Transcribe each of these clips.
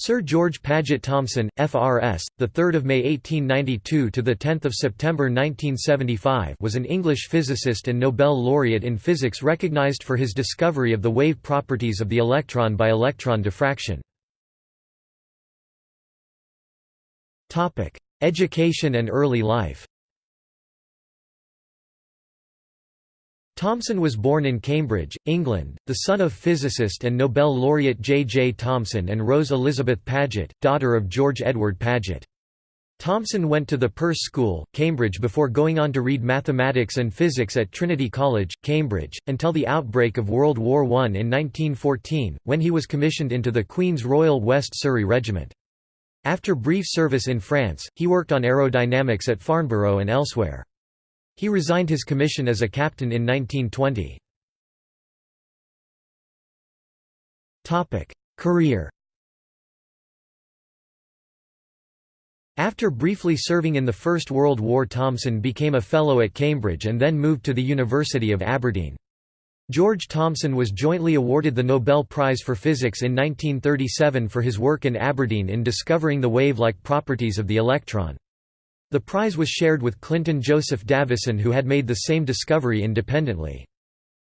Sir George Paget Thomson, FRS, the 3rd of May 1892 to the 10th of September 1975, was an English physicist and Nobel laureate in physics recognized for his discovery of the wave properties of the electron by electron diffraction. Topic: Education and early life. Thomson was born in Cambridge, England, the son of physicist and Nobel laureate J. J. Thomson and Rose Elizabeth Paget, daughter of George Edward Paget. Thomson went to the Perse School, Cambridge before going on to read mathematics and physics at Trinity College, Cambridge, until the outbreak of World War I in 1914, when he was commissioned into the Queen's Royal West Surrey Regiment. After brief service in France, he worked on aerodynamics at Farnborough and elsewhere. He resigned his commission as a captain in 1920. Career After briefly serving in the First World War Thomson became a Fellow at Cambridge and then moved to the University of Aberdeen. George Thomson was jointly awarded the Nobel Prize for Physics in 1937 for his work in Aberdeen in discovering the wave-like properties of the electron. The prize was shared with Clinton Joseph Davison who had made the same discovery independently.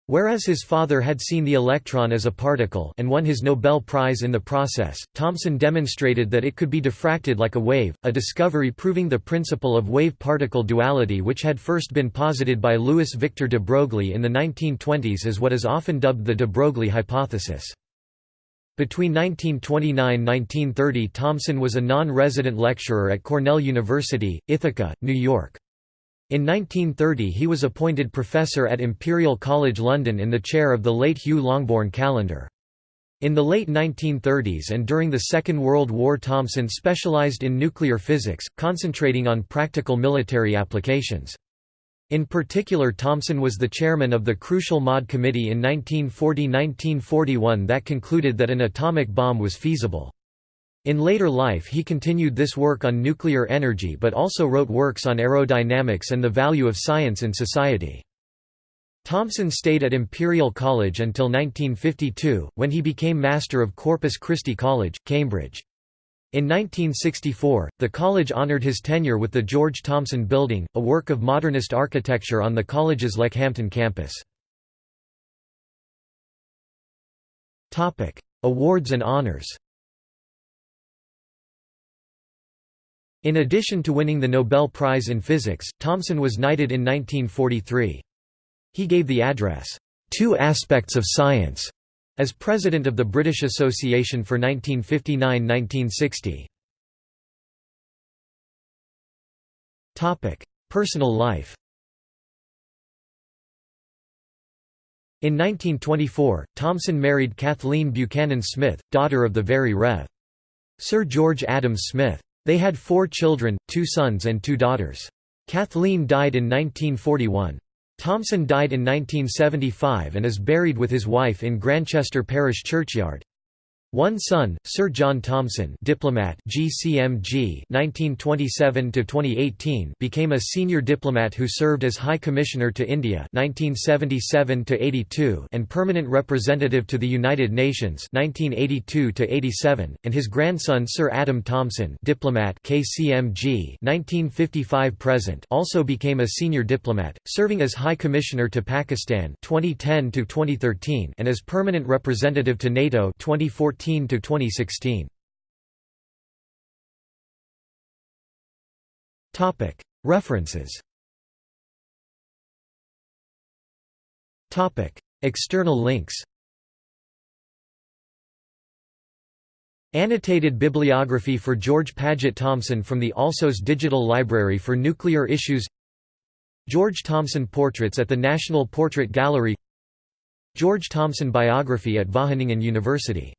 Whereas his father had seen the electron as a particle and won his Nobel Prize in the process, Thomson demonstrated that it could be diffracted like a wave, a discovery proving the principle of wave-particle duality which had first been posited by Louis Victor de Broglie in the 1920s as what is often dubbed the de Broglie hypothesis. Between 1929–1930 Thomson was a non-resident lecturer at Cornell University, Ithaca, New York. In 1930 he was appointed professor at Imperial College London in the chair of the late Hugh Longbourne Callendar. In the late 1930s and during the Second World War Thomson specialized in nuclear physics, concentrating on practical military applications. In particular Thomson was the chairman of the Crucial Maud Committee in 1940–1941 that concluded that an atomic bomb was feasible. In later life he continued this work on nuclear energy but also wrote works on aerodynamics and the value of science in society. Thomson stayed at Imperial College until 1952, when he became Master of Corpus Christi College, Cambridge. In 1964, the college honored his tenure with the George Thomson Building, a work of modernist architecture on the college's Leckhampton campus. Awards and honors In addition to winning the Nobel Prize in Physics, Thomson was knighted in 1943. He gave the address, Two Aspects of Science, as president of the British Association for 1959–1960. Personal life In 1924, Thomson married Kathleen Buchanan Smith, daughter of the very Rev. Sir George Adams Smith. They had four children, two sons and two daughters. Kathleen died in 1941. Thomson died in 1975 and is buried with his wife in Grantchester Parish Churchyard. One son, Sir John Thomson, diplomat, GCMG, 1927 became a senior diplomat who served as High Commissioner to India, 1977 and permanent representative to the United Nations, 1982 and his grandson Sir Adam Thomson, diplomat, KCMG, 1955 present, also became a senior diplomat, serving as High Commissioner to Pakistan, 2010 2013, and as permanent representative to NATO, 2014 2014 to 2016. Topic. References. Topic. External links. Annotated bibliography for George Paget Thomson from the Alsos Digital Library for Nuclear Issues. George Thomson Portraits at the National Portrait Gallery. George Thomson Biography at Wageningen University